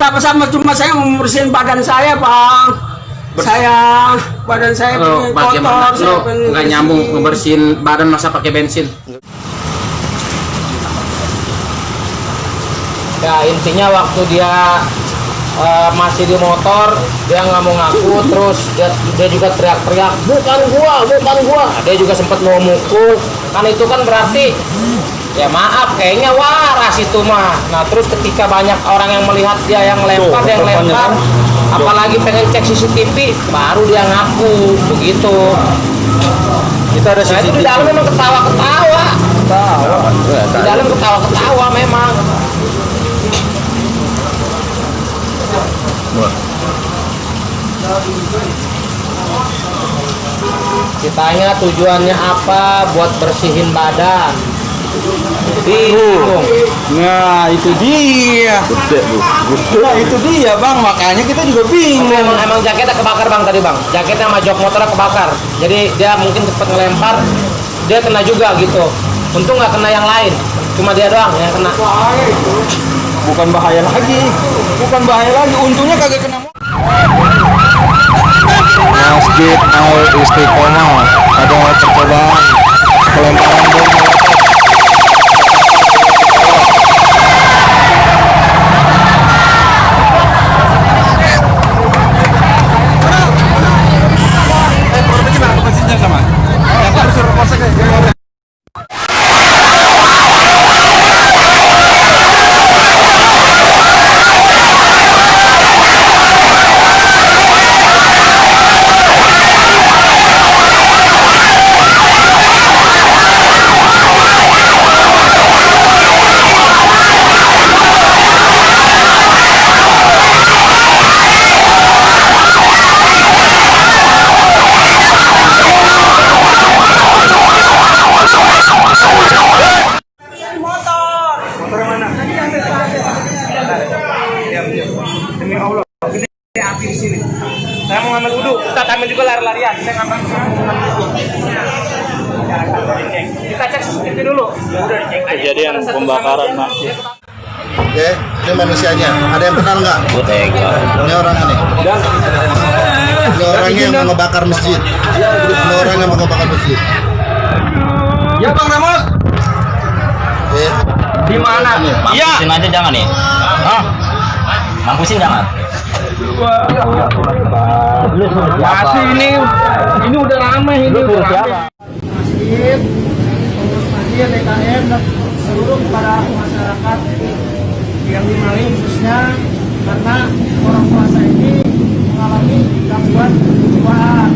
sama cuma saya mau membersihin badan saya bang saya badan saya Lo pengen bagaimana? kotor saya Lo pengen nggak nyambung ngebersihin badan masa pakai bensin? ya intinya waktu dia eh, masih di motor dia nggak mau ngaku terus dia, dia juga teriak-teriak bukan gua bukan gua dia juga sempat mau mukul kan itu kan berarti ya maaf kayaknya waras itu mah. Nah terus ketika banyak orang yang melihat dia yang lempar yang lempar apalagi pengen cek CCTV baru dia ngaku begitu. Kita ada nah itu di dalam memang ketawa-ketawa. Di dalam ketawa-ketawa memang. Ditanya tujuannya apa buat bersihin badan bingung Nah, itu dia. Nah, itu dia, Bang. Makanya kita juga bingung. emang, emang jaketnya kebakar bang tadi bang jaketnya sama jok motornya kebakar jadi dia mungkin cepet ngelempar dia kena juga gitu untung nggak kena yang lain cuma dia doang yang kena Bukan bahaya lagi. Bukan bahaya lagi. Untungnya kagak kena motor. Masjid Al Istiqomah ada percobaan pelemparan bom molotov Saya mau ngambil wudhu. Kita ambil juga lari-larian. Kita ngambil Kita cek CCTV dulu. Udah dicek. Kejadian pembakaran masjid. Oke, ini manusianya. Ada yang kenal nggak? Ini orangnya nih. Ini orangnya yang mau ngebakar masjid. Ini orang yang mau ngebakar masjid. Ya Bang Ramos. Oke. Di mana? Iya. Mampusin aja jangan nih. Hah? Mampusin jangan. Masih ini ini udah ramai ini udah ramai. masjid pengurus masjid DKM dan seluruh para masyarakat yang di Mali khususnya karena orang puasa ini mengalami gangguan kejiwaan